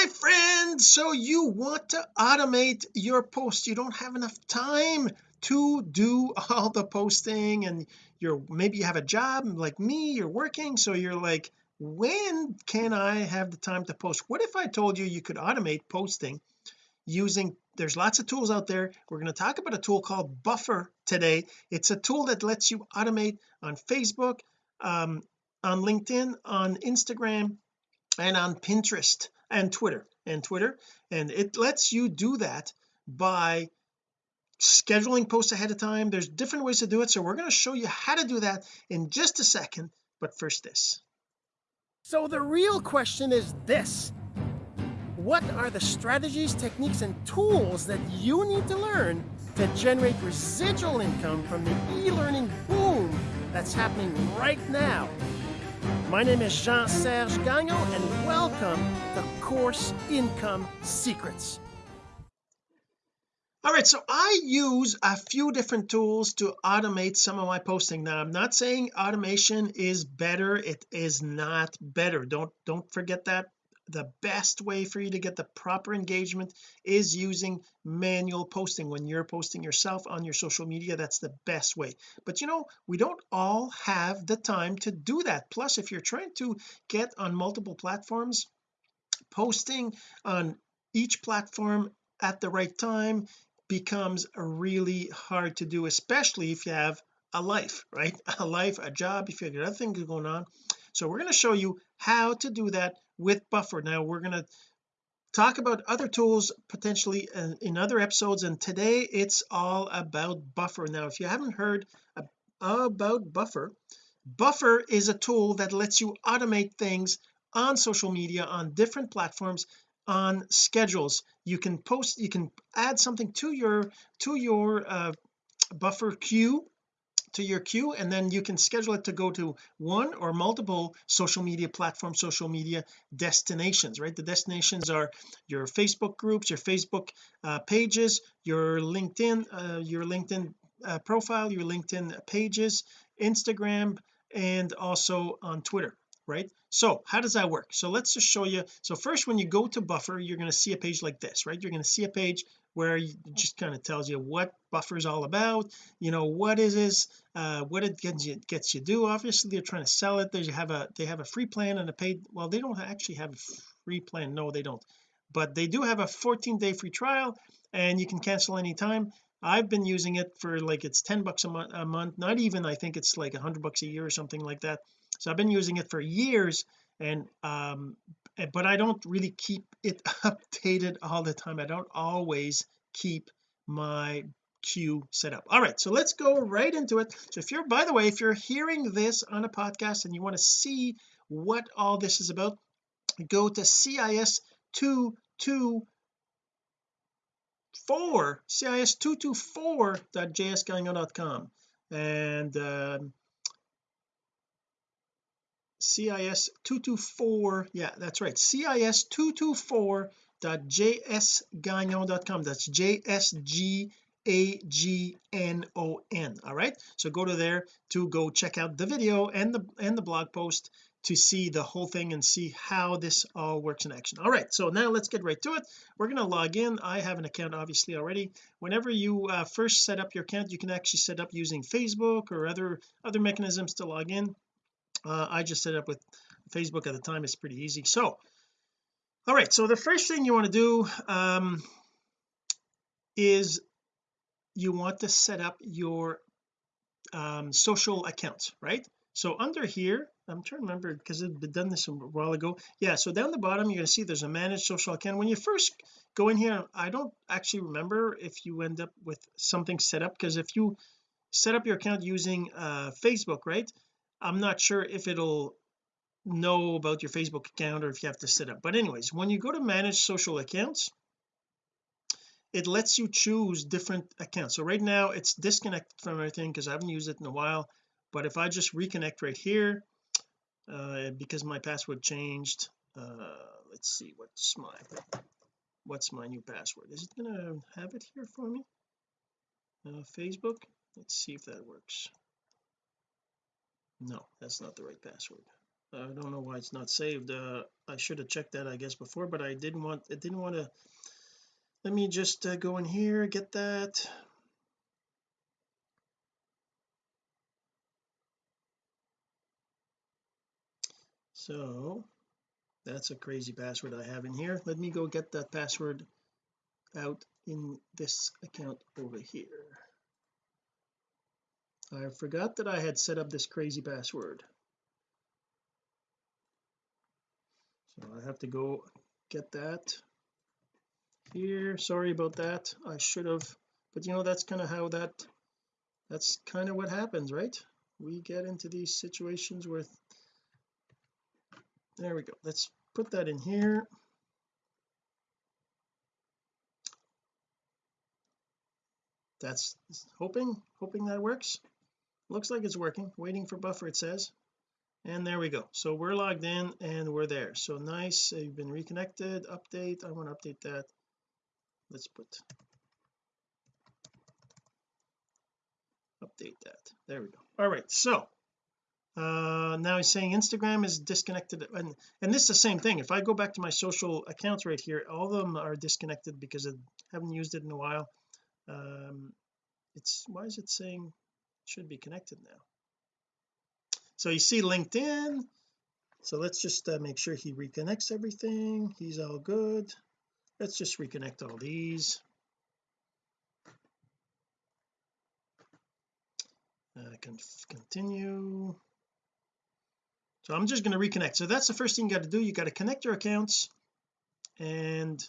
my friend so you want to automate your post. You don't have enough time to do all the posting and you're maybe you have a job like me you're working so you're like when can I have the time to post? What if I told you you could automate posting using there's lots of tools out there. We're going to talk about a tool called buffer today. It's a tool that lets you automate on Facebook um, on LinkedIn on Instagram and on Pinterest and Twitter and Twitter and it lets you do that by scheduling posts ahead of time. There's different ways to do it so we're going to show you how to do that in just a second but first this. So the real question is this. What are the strategies, techniques, and tools that you need to learn to generate residual income from the e-learning boom that's happening right now? My name is Jean-Serge Gagnon, and welcome to Course Income Secrets. all right so I use a few different tools to automate some of my posting. Now I'm not saying automation is better. It is not better. Don't don't forget that the best way for you to get the proper engagement is using manual posting. When you're posting yourself on your social media that's the best way. But you know we don't all have the time to do that. Plus if you're trying to get on multiple platforms posting on each platform at the right time becomes really hard to do especially if you have a life right? A life a job if you have other things going on. So we're going to show you how to do that with buffer. Now we're going to talk about other tools potentially in, in other episodes and today it's all about buffer. Now if you haven't heard about buffer buffer is a tool that lets you automate things on social media on different platforms on schedules. You can post you can add something to your to your uh, buffer queue to your queue and then you can schedule it to go to one or multiple social media platform social media destinations right? The destinations are your Facebook groups your Facebook uh, pages your LinkedIn uh, your LinkedIn uh, profile your LinkedIn pages Instagram and also on Twitter right? So how does that work? So let's just show you. So first when you go to buffer you're going to see a page like this right? You're going to see a page where it just kind of tells you what buffer is all about you know what is this uh what it gets you gets you do obviously they're trying to sell it. They have a they have a free plan and a paid well they don't actually have a free plan. No they don't. But they do have a 14 day free trial and you can cancel anytime. I've been using it for like it's 10 bucks a a month. Not even I think it's like 100 bucks a year or something like that. So I've been using it for years and um Eh, but I don't really keep it updated all the time. I don't always keep my queue set up. All right so let's go right into it. So if you're by the way if you're hearing this on a podcast and you want to see what all this is about go to cis 224 cis224.jsgagnon.com and um, CIS 224 yeah that's right CIS 224.jsgagnon.com that's J-S-G-A-G-N-O-N all right? So go to there to go check out the video and the and the blog post to see the whole thing and see how this all works in action. All right so now let's get right to it. We're going to log in. I have an account obviously already. Whenever you uh, first set up your account you can actually set up using Facebook or other other mechanisms to log in uh, I just set up with Facebook at the time. It's pretty easy. So all right. So the first thing you want to do um, is you want to set up your um, social accounts right? So under here I'm trying to remember because I've done this a while ago. Yeah so down the bottom you're going to see there's a managed social account. When you first go in here I don't actually remember if you end up with something set up because if you set up your account using uh Facebook right I'm not sure if it'll know about your Facebook account or if you have to set up but anyways when you go to manage social accounts it lets you choose different accounts. So right now it's disconnected from everything because I haven't used it in a while but if I just reconnect right here uh, because my password changed uh, let's see what's my what's my new password? Is it gonna have it here for me? Uh, Facebook? Let's see if that works no that's not the right password. I don't know why it's not saved. Uh I should have checked that I guess before but I didn't want it didn't want to let me just uh, go in here get that. So that's a crazy password I have in here. Let me go get that password out in this account over here I forgot that I had set up this crazy password. So I have to go get that here. Sorry about that. I should have but you know that's kind of how that that's kind of what happens right? We get into these situations with there we go. Let's put that in here. That's hoping hoping that works looks like it's working. Waiting for buffer it says. And there we go. So we're logged in and we're there. So nice. You've been reconnected. Update. I want to update that. Let's put update that. There we go. All right. So uh now he's saying Instagram is disconnected. And and this is the same thing. If I go back to my social accounts right here all of them are disconnected because I haven't used it in a while. Um it's why is it saying should be connected now. So you see LinkedIn. So let's just uh, make sure he reconnects everything. He's all good. Let's just reconnect all these. Uh, can continue. So I'm just going to reconnect. So that's the first thing you got to do. You got to connect your accounts and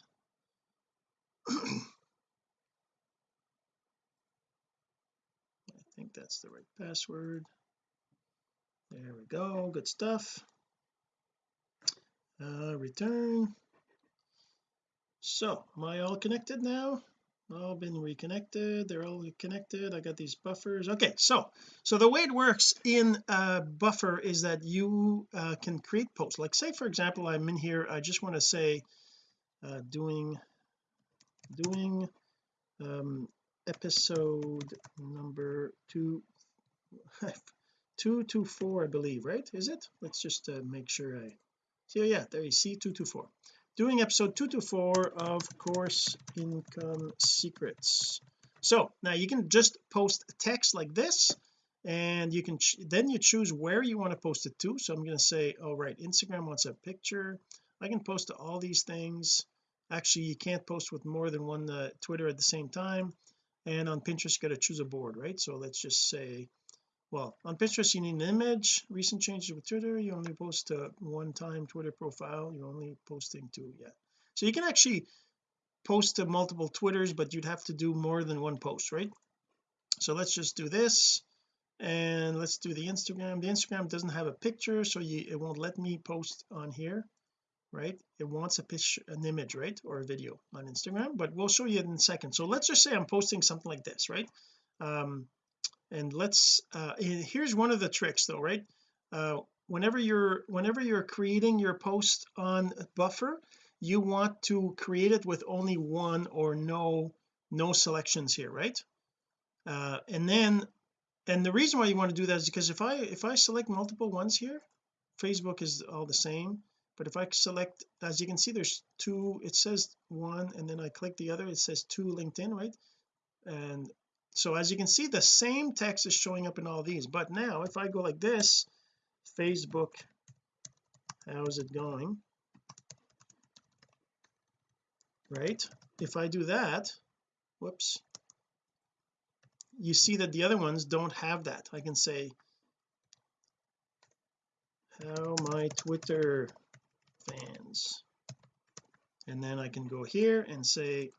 think that's the right password. There we go good stuff. Uh return. So am I all connected now? All been reconnected they're all connected I got these buffers. Okay so so the way it works in uh buffer is that you uh, can create posts. Like say for example I'm in here I just want to say uh doing doing um episode number two two to four I believe right? Is it? Let's just uh, make sure I see oh yeah there you see two to four. Doing episode 224 of course income secrets. So now you can just post text like this and you can then you choose where you want to post it to. So I'm going to say all oh, right Instagram wants a picture. I can post to all these things. Actually you can't post with more than one uh, Twitter at the same time and on Pinterest you got to choose a board right? So let's just say well on Pinterest you need an image recent changes with Twitter you only post to one time Twitter profile you're only posting to yeah so you can actually post to multiple Twitters but you'd have to do more than one post right? So let's just do this and let's do the Instagram. The Instagram doesn't have a picture so you, it won't let me post on here right? It wants a picture an image right? Or a video on Instagram but we'll show you in a second. So let's just say I'm posting something like this right? Um and let's uh here's one of the tricks though right? Uh whenever you're whenever you're creating your post on buffer you want to create it with only one or no no selections here right? Uh and then and the reason why you want to do that is because if I if I select multiple ones here Facebook is all the same but if I select as you can see there's two it says one and then I click the other it says two LinkedIn right? And so as you can see the same text is showing up in all these. But now if I go like this Facebook how's it going? Right? If I do that whoops you see that the other ones don't have that. I can say how my Twitter fans. And then I can go here and say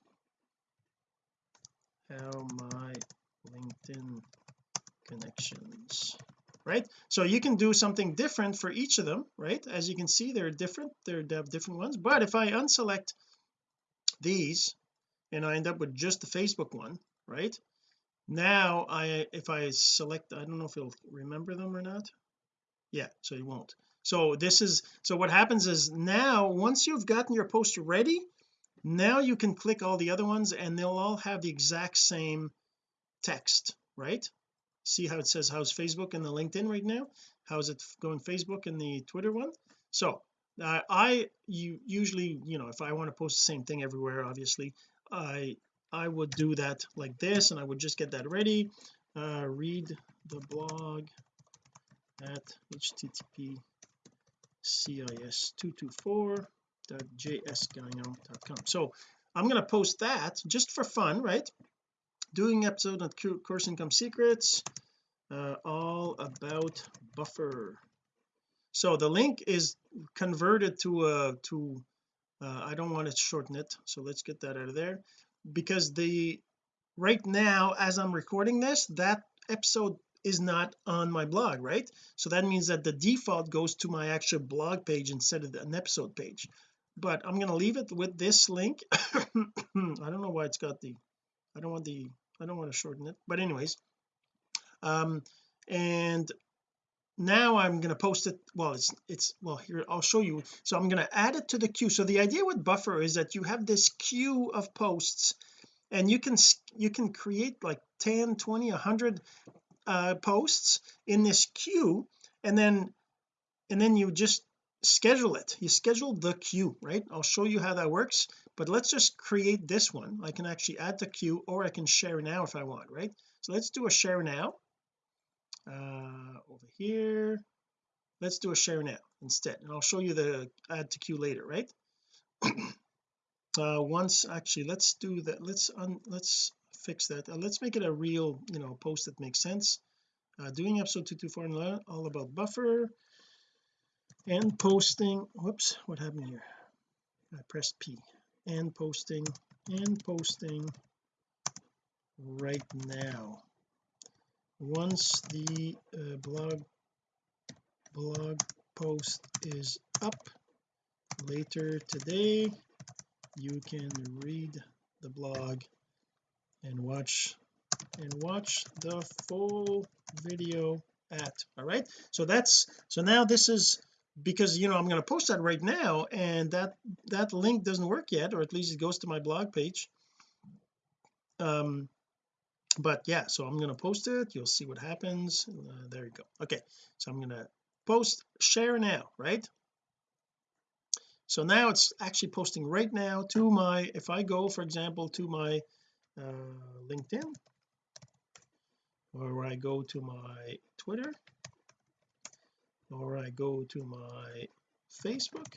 how my LinkedIn connections right? So you can do something different for each of them right? As you can see they're different they're they have different ones. But if I unselect these and I end up with just the Facebook one right? Now I if I select I don't know if you'll remember them or not. Yeah so you won't so this is so what happens is now once you've gotten your post ready now you can click all the other ones and they'll all have the exact same text right? See how it says how's Facebook and the LinkedIn right now? How's it going Facebook and the Twitter one? So uh, I you usually you know if I want to post the same thing everywhere obviously I I would do that like this and I would just get that ready. Uh, read the blog at http cis224.jsgagnon.com so I'm going to post that just for fun right? Doing episode on course income secrets uh, all about buffer. So the link is converted to a to uh, I don't want to shorten it so let's get that out of there. Because the right now as I'm recording this that episode is not on my blog right? So that means that the default goes to my actual blog page instead of an episode page. But I'm going to leave it with this link. I don't know why it's got the I don't want the I don't want to shorten it. But anyways um and now I'm going to post it well it's it's well here I'll show you. So I'm going to add it to the queue. So the idea with buffer is that you have this queue of posts and you can you can create like 10 20 100 uh posts in this queue and then and then you just schedule it. You schedule the queue right? I'll show you how that works but let's just create this one. I can actually add the queue or I can share now if I want right? So let's do a share now uh over here. Let's do a share now instead and I'll show you the add to queue later right? Uh once actually let's do that. Let's un let's fix that. Uh, let's make it a real you know post that makes sense. Uh, doing episode 224 all about buffer and posting. Whoops what happened here? I pressed P. And posting and posting right now. Once the uh, blog blog post is up later today you can read the blog and watch and watch the full video at all right? So that's so now this is because you know I'm going to post that right now and that that link doesn't work yet or at least it goes to my blog page. Um but yeah so I'm going to post it. You'll see what happens. Uh, there you go. Okay so I'm going to post share now right? So now it's actually posting right now to my if I go for example to my LinkedIn or I go to my Twitter or I go to my Facebook.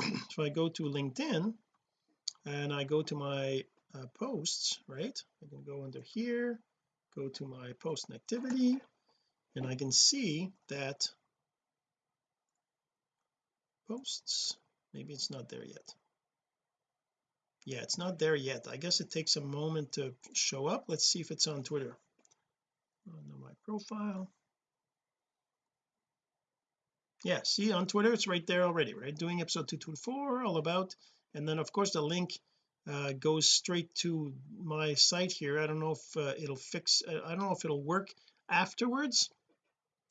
So I go to LinkedIn and I go to my uh, posts right? I can go under here go to my post and activity and I can see that posts maybe it's not there yet yeah it's not there yet. I guess it takes a moment to show up. Let's see if it's on Twitter. On my profile. Yeah see on Twitter it's right there already right? Doing episode 224 all about. And then of course the link uh, goes straight to my site here. I don't know if uh, it'll fix uh, I don't know if it'll work afterwards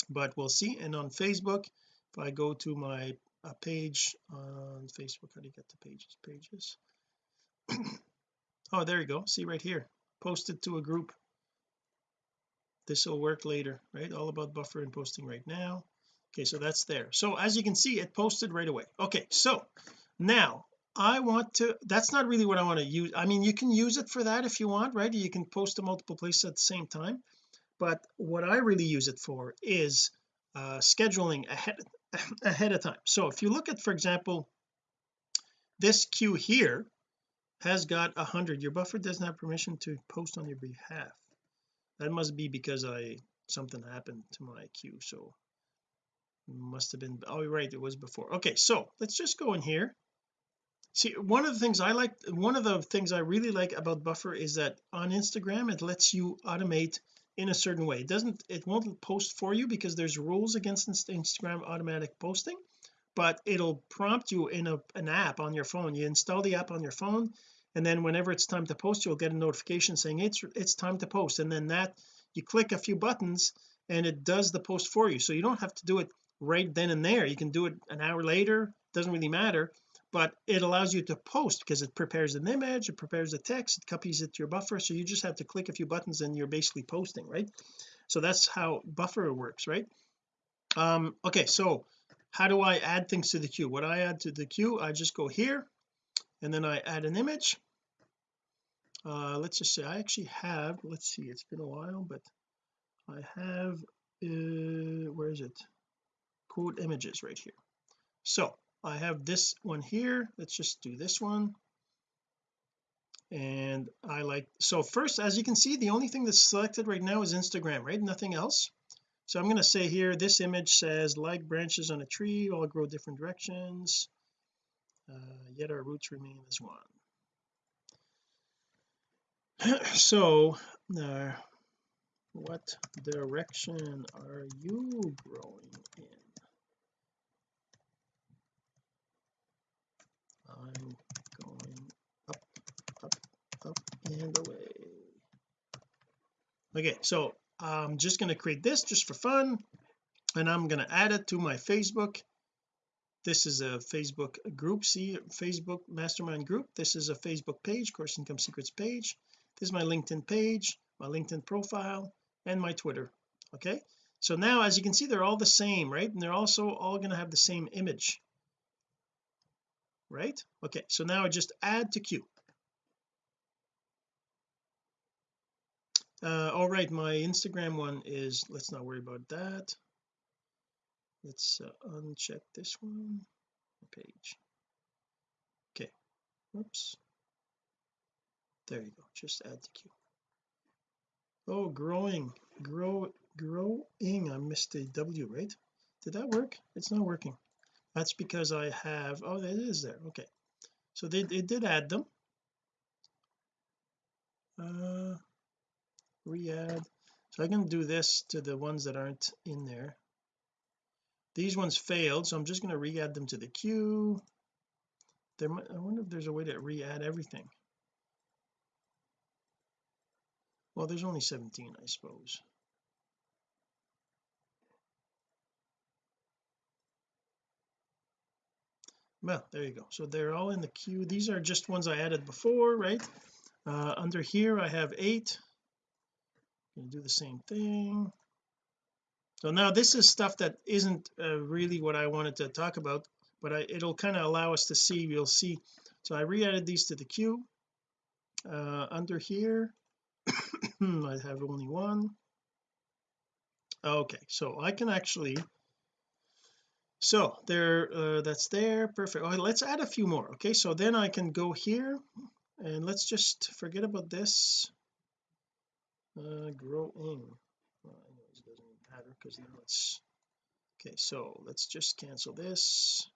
but we'll see. And on Facebook if I go to my uh, page on Facebook how do you get the pages? Pages oh there you go. See right here. Posted to a group. This will work later right? All about buffer and posting right now. Okay so that's there. So as you can see it posted right away. Okay so now I want to that's not really what I want to use. I mean you can use it for that if you want right? You can post to multiple places at the same time. But what I really use it for is uh scheduling ahead ahead of time. So if you look at for example this queue here has got a hundred your buffer doesn't have permission to post on your behalf. That must be because I something happened to my queue so must have been oh right it was before. Okay so let's just go in here. See one of the things I like one of the things I really like about buffer is that on Instagram it lets you automate in a certain way. It doesn't it won't post for you because there's rules against Instagram automatic posting but it'll prompt you in a, an app on your phone. You install the app on your phone and then whenever it's time to post you'll get a notification saying it's it's time to post. And then that you click a few buttons and it does the post for you. So you don't have to do it right then and there. You can do it an hour later doesn't really matter but it allows you to post because it prepares an image it prepares the text it copies it to your buffer. So you just have to click a few buttons and you're basically posting right? So that's how buffer works right? Um okay so how do I add things to the queue? What I add to the queue? I just go here and then I add an image uh let's just say I actually have let's see it's been a while but I have uh where is it? Quote images right here. So I have this one here let's just do this one. And I like so first as you can see the only thing that's selected right now is Instagram right? Nothing else? So I'm going to say here this image says like branches on a tree all grow different directions. Uh, yet our roots remain as one so uh, what direction are you growing in? I'm going up up up and away. Okay so I'm just going to create this just for fun and I'm going to add it to my Facebook. This is a Facebook group see Facebook mastermind group. This is a Facebook page course income secrets page this is my LinkedIn page my LinkedIn profile and my Twitter okay? So now as you can see they're all the same right? And they're also all going to have the same image right? Okay so now I just add to queue uh all right my Instagram one is let's not worry about that. Let's uh, uncheck this one page. Okay whoops there you go. Just add to queue oh growing. Grow growing. I missed a W right? Did that work? It's not working. That's because I have oh it is there. Okay. So they, they did add them. Uh re-add. So I can do this to the ones that aren't in there. These ones failed so I'm just going to re-add them to the queue there might, I wonder if there's a way to re-add everything well there's only 17 I suppose. Well there you go. So they're all in the queue. These are just ones I added before right? Uh, under here I have eight. To do the same thing. So now this is stuff that isn't uh, really what I wanted to talk about but I, it'll kind of allow us to see you'll see. So I re-added these to the queue. Uh, under here I have only one. Okay so I can actually so there uh, that's there perfect. Okay, let's add a few more okay? So then I can go here and let's just forget about this. Uh growing. Well, it doesn't matter because now it's okay so let's just cancel this.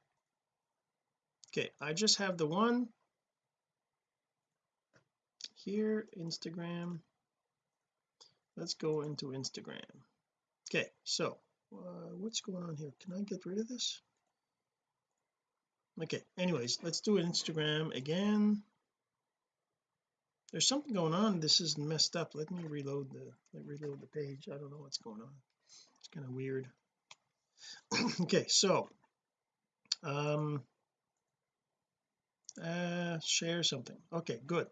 Okay I just have the one here Instagram let's go into Instagram. Okay so uh, what's going on here? Can I get rid of this? Okay anyways let's do Instagram again. There's something going on. This is messed up. Let me reload the reload the page. I don't know what's going on. It's kind of weird. Okay so um uh share something. Okay good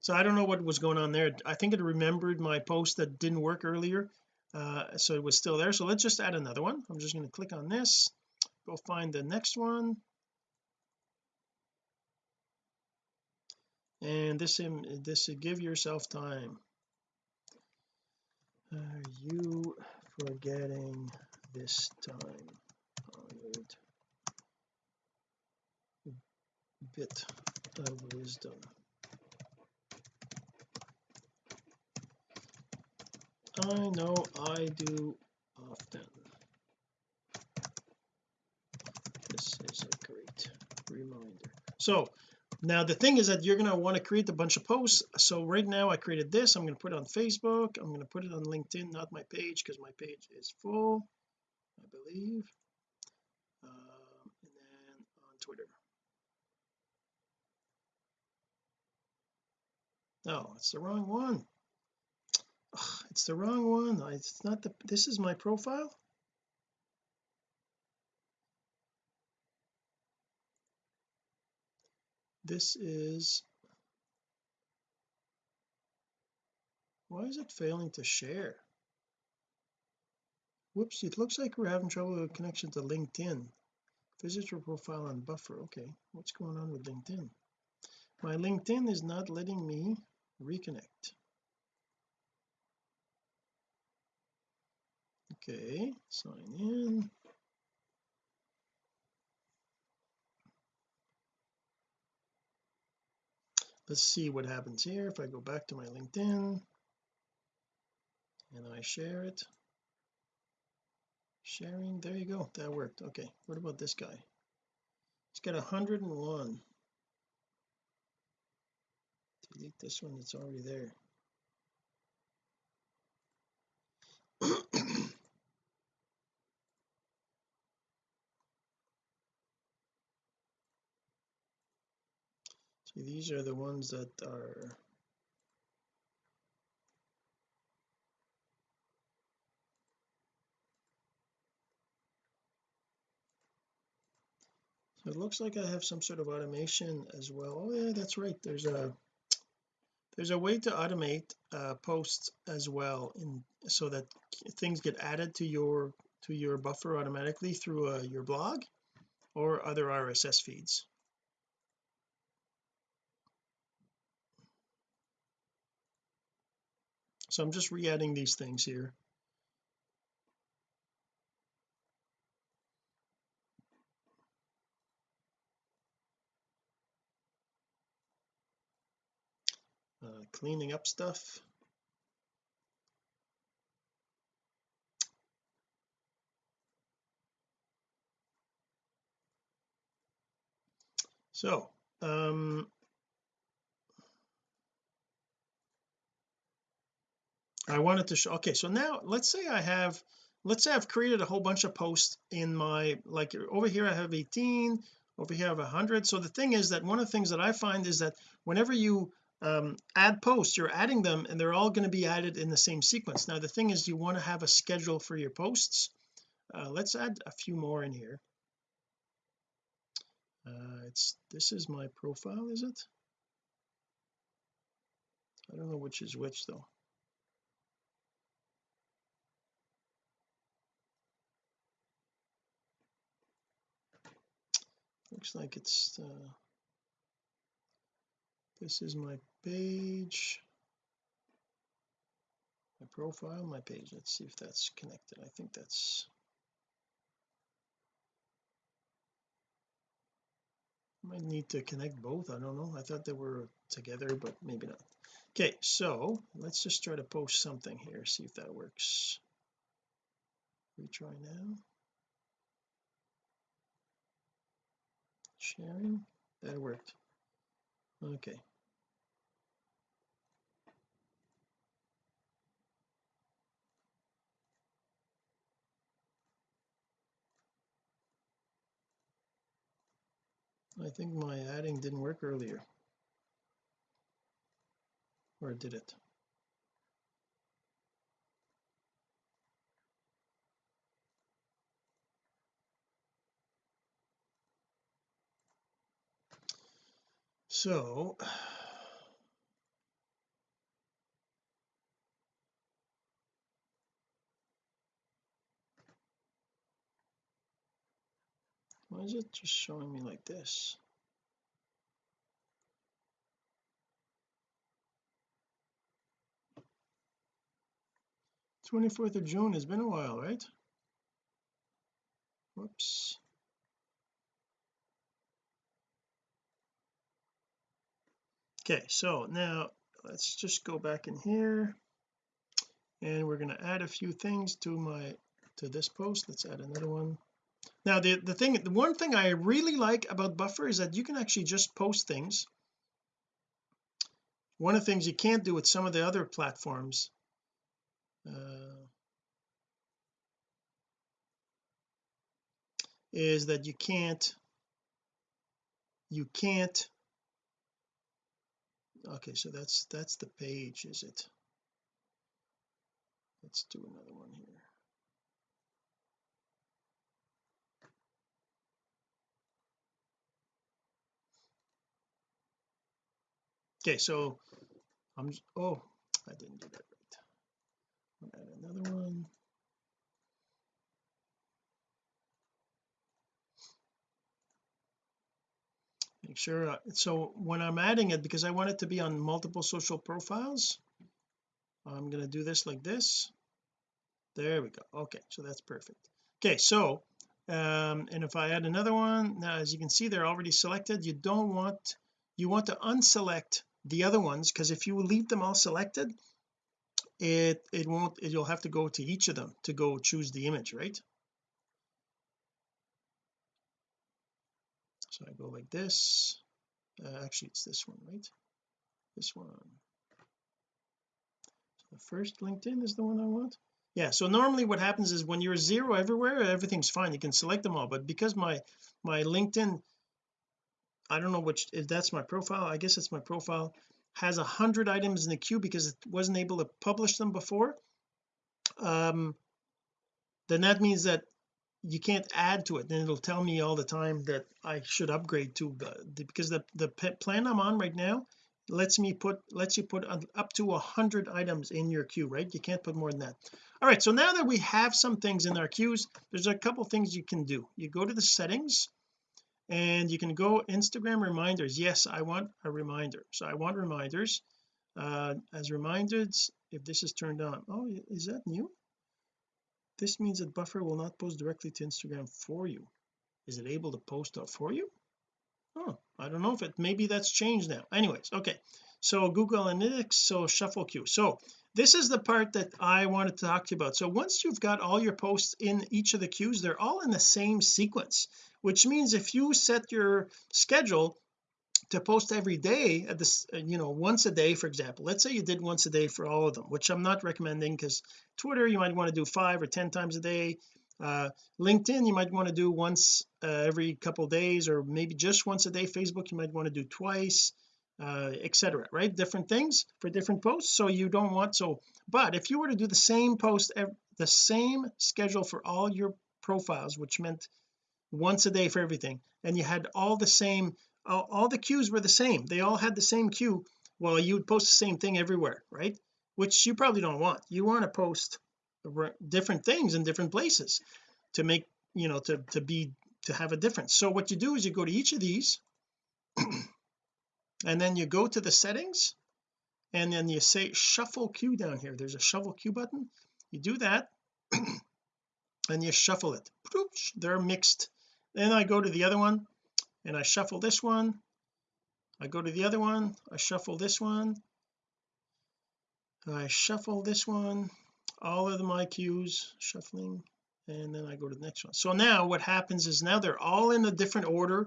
so I don't know what was going on there. I think it remembered my post that didn't work earlier uh so it was still there. So let's just add another one. I'm just going to click on this. Go find the next one. And this this give yourself time. Are you forgetting this time? Honored bit of wisdom I know I do often. This is a great reminder. So now the thing is that you're going to want to create a bunch of posts. So right now I created this. I'm going to put it on Facebook. I'm going to put it on LinkedIn not my page because my page is full I believe. Um, and then on Twitter. No it's the wrong one it's the wrong one. It's not the this is my profile. This is why is it failing to share? Whoops it looks like we're having trouble with connection to LinkedIn. Visit your profile on buffer okay. What's going on with LinkedIn? My LinkedIn is not letting me reconnect okay sign in. Let's see what happens here. If I go back to my LinkedIn and I share it. Sharing there you go that worked. Okay what about this guy? It's got 101 delete this one that's already there see these are the ones that are so it looks like I have some sort of automation as well. Oh yeah that's right. There's a there's a way to automate uh, posts as well in so that things get added to your to your buffer automatically through uh, your blog or other RSS feeds so I'm just re-adding these things here. Uh, cleaning up stuff. So um I wanted to show okay so now let's say I have let's say I've created a whole bunch of posts in my like over here I have 18 over here I have 100 so the thing is that one of the things that I find is that whenever you um, add posts you're adding them and they're all going to be added in the same sequence. Now the thing is you want to have a schedule for your posts. Uh, let's add a few more in here. Uh, it's this is my profile is it? I don't know which is which though looks like it's uh, this is my page. My profile my page. Let's see if that's connected. I think that's might need to connect both. I don't know. I thought they were together but maybe not. Okay so let's just try to post something here see if that works. Retry now sharing? That worked. Okay. I think my adding didn't work earlier. Or did it so why is it just showing me like this? 24th of June has been a while right? Whoops okay so now let's just go back in here. And we're going to add a few things to my to this post. Let's add another one. Now the the thing the one thing I really like about buffer is that you can actually just post things. One of the things you can't do with some of the other platforms uh, is that you can't you can't okay so that's that's the page is it? Let's do another one here. Okay so I'm oh I didn't do that right. Add another one sure uh, so when I'm adding it because I want it to be on multiple social profiles I'm going to do this like this. There we go. Okay so that's perfect. Okay so um and if I add another one now as you can see they're already selected. You don't want you want to unselect the other ones because if you leave them all selected it it won't it, you'll have to go to each of them to go choose the image right so I go like this. Uh, actually it's this one right? This one. So the first LinkedIn is the one I want. Yeah so normally what happens is when you're zero everywhere everything's fine. You can select them all. But because my my LinkedIn I don't know which if that's my profile I guess it's my profile has a hundred items in the queue because it wasn't able to publish them before um then that means that you can't add to it then it'll tell me all the time that I should upgrade to the, because the the plan I'm on right now lets me put lets you put up to a hundred items in your queue right? You can't put more than that. All right so now that we have some things in our queues there's a couple things you can do. You go to the settings and you can go Instagram reminders. Yes I want a reminder. So I want reminders. Uh as reminders if this is turned on. Oh is that new this means that buffer will not post directly to Instagram for you. Is it able to post up for you? Oh I don't know if it maybe that's changed now. Anyways okay. So Google Analytics so shuffle queue. So this is the part that I wanted to talk to you about. So once you've got all your posts in each of the queues they're all in the same sequence which means if you set your schedule to post every day at this uh, you know once a day for example. Let's say you did once a day for all of them which I'm not recommending because Twitter you might want to do five or ten times a day. Uh, LinkedIn you might want to do once uh, every couple days or maybe just once a day. Facebook you might want to do twice uh, etc right? Different things for different posts so you don't want so but if you were to do the same post the same schedule for all your profiles which meant once a day for everything and you had all the same all, all the queues were the same. They all had the same queue. Well you would post the same thing everywhere right? Which you probably don't want. You want to post different things in different places to make you know to to be to have a difference. So what you do is you go to each of these and then you go to the settings and then you say shuffle queue down here. There's a shuffle queue button. You do that and you shuffle it. They're mixed. Then I go to the other one and I shuffle this one. I go to the other one. I shuffle this one. I shuffle this one. All of my queues shuffling and then I go to the next one. So now what happens is now they're all in a different order.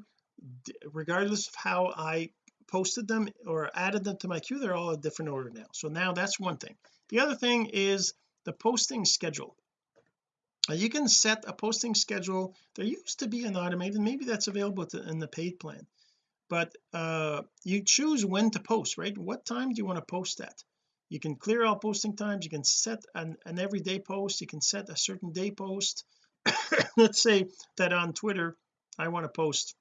Regardless of how I posted them or added them to my queue they're all a different order now. So now that's one thing. The other thing is the posting schedule you can set a posting schedule. There used to be an automated maybe that's available to, in the paid plan. But uh you choose when to post right? What time do you want to post at? You can clear all posting times. You can set an, an everyday post. You can set a certain day post. Let's say that on Twitter I want to post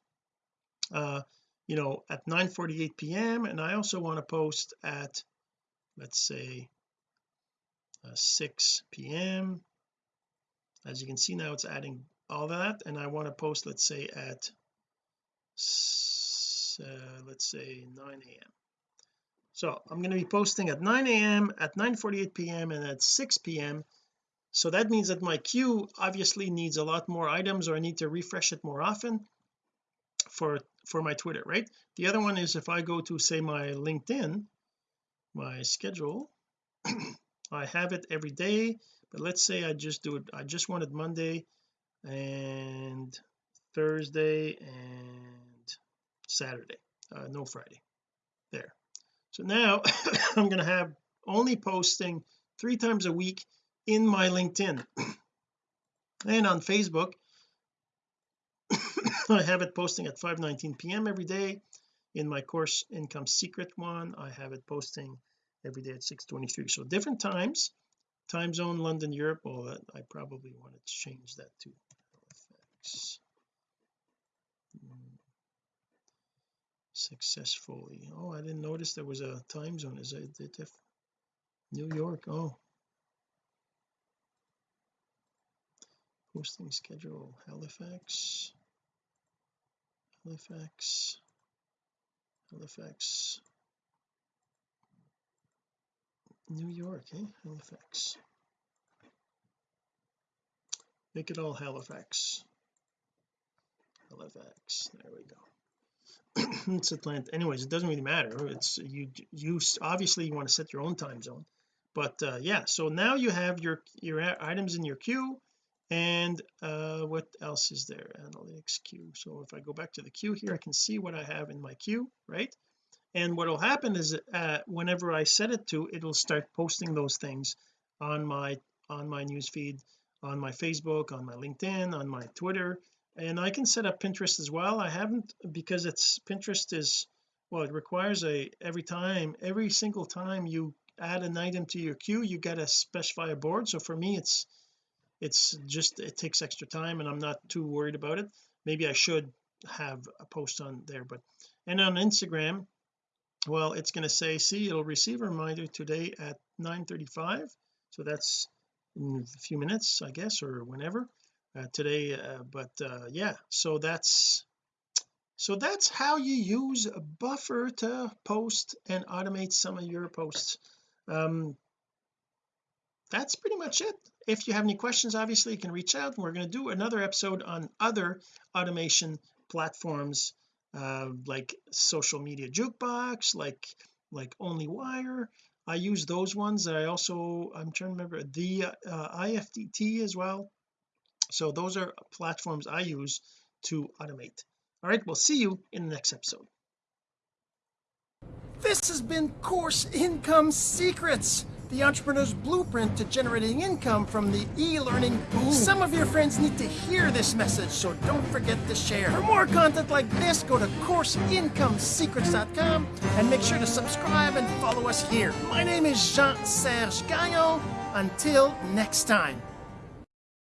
uh you know at 9 48 p.m and I also want to post at let's say uh, 6 p.m as you can see now it's adding all that and I want to post let's say at uh, let's say 9 a.m so I'm going to be posting at 9 a.m at 9 48 p.m and at 6 p.m so that means that my queue obviously needs a lot more items or I need to refresh it more often for for my Twitter right? The other one is if I go to say my LinkedIn my schedule I have it every day but let's say I just do it I just wanted Monday and Thursday and Saturday uh, no Friday there. So now I'm going to have only posting three times a week in my LinkedIn. And on Facebook I have it posting at 5:19 p.m. every day. In my course income secret one I have it posting every day at 6:23 so different times time zone London Europe well that I probably want to change that to Halifax hmm. successfully. Oh I didn't notice there was a time zone. Is it New York? Oh. Posting schedule Halifax. Halifax. Halifax New York eh? Halifax. Make it all Halifax. Halifax. There we go. It's Atlanta. Anyways it doesn't really matter. It's you you obviously you want to set your own time zone. But uh yeah so now you have your your items in your queue. And uh what else is there? Analytics queue. So if I go back to the queue here I can see what I have in my queue right and what will happen is uh whenever I set it to it'll start posting those things on my on my news feed on my Facebook on my LinkedIn on my Twitter. And I can set up Pinterest as well. I haven't because it's Pinterest is well it requires a every time every single time you add an item to your queue you got to specify a board. So for me it's it's just it takes extra time and I'm not too worried about it. Maybe I should have a post on there but and on Instagram well it's going to say see it'll receive a reminder today at 9:35 so that's in a few minutes I guess or whenever uh, today uh, but uh, yeah so that's so that's how you use a buffer to post and automate some of your posts. Um that's pretty much it. If you have any questions obviously you can reach out we're going to do another episode on other automation platforms uh, like social media jukebox like like onlywire I use those ones I also I'm trying to remember the uh, IFTT as well. So those are platforms I use to automate. All right we'll see you in the next episode. This has been course income secrets the entrepreneur's blueprint to generating income from the e-learning boom. Some of your friends need to hear this message, so don't forget to share. For more content like this, go to CourseIncomeSecrets.com and make sure to subscribe and follow us here. My name is Jean-Serge Gagnon. Until next time.